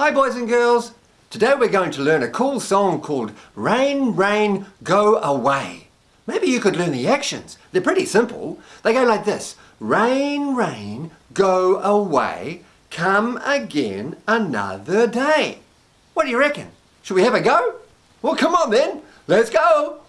Hi boys and girls! Today we're going to learn a cool song called Rain, Rain, Go Away. Maybe you could learn the actions. They're pretty simple. They go like this. Rain, rain, go away, come again another day. What do you reckon? Should we have a go? Well come on then, let's go!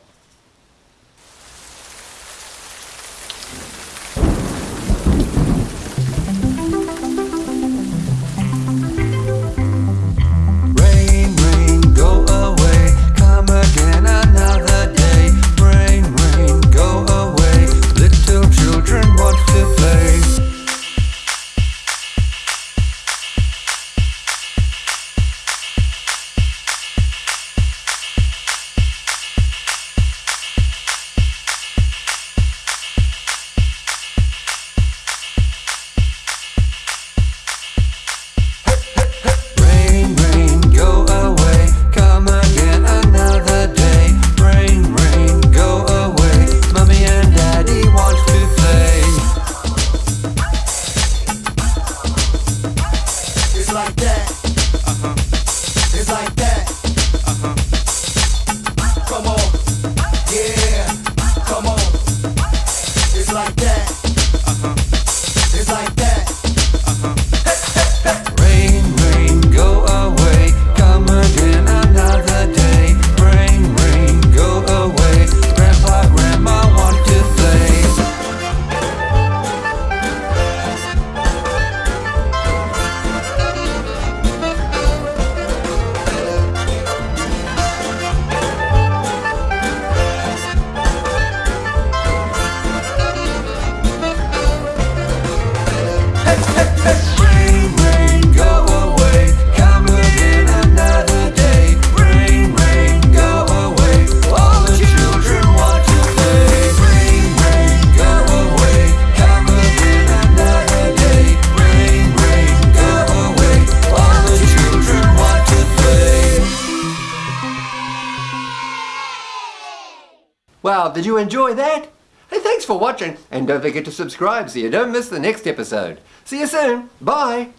Like Wow, did you enjoy that? Hey, thanks for watching and don't forget to subscribe so you don't miss the next episode. See you soon. Bye.